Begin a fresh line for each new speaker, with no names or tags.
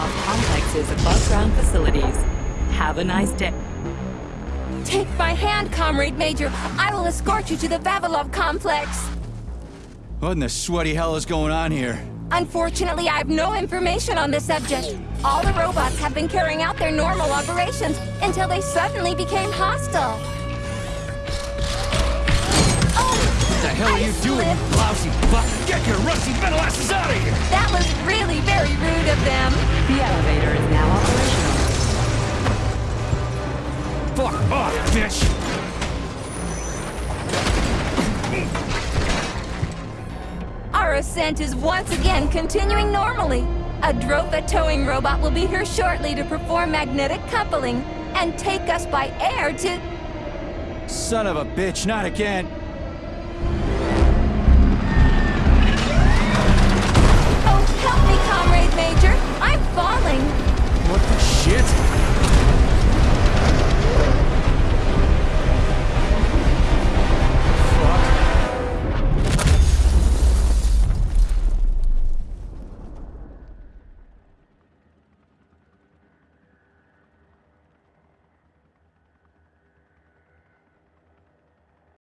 of complexes above ground facilities. Have a nice day.
Take my hand, Comrade Major. I will escort you to the Vavilov complex.
What in the sweaty hell is going on here?
Unfortunately, I have no information on the subject. All the robots have been carrying out their normal operations until they suddenly became hostile. Oh!
What the hell
I
are you
slipped.
doing, lousy buck? Get your rusty metal Fuck off, bitch!
Our ascent is once again continuing normally. A Dropa towing robot will be here shortly to perform magnetic coupling and take us by air to...
Son of a bitch, not again!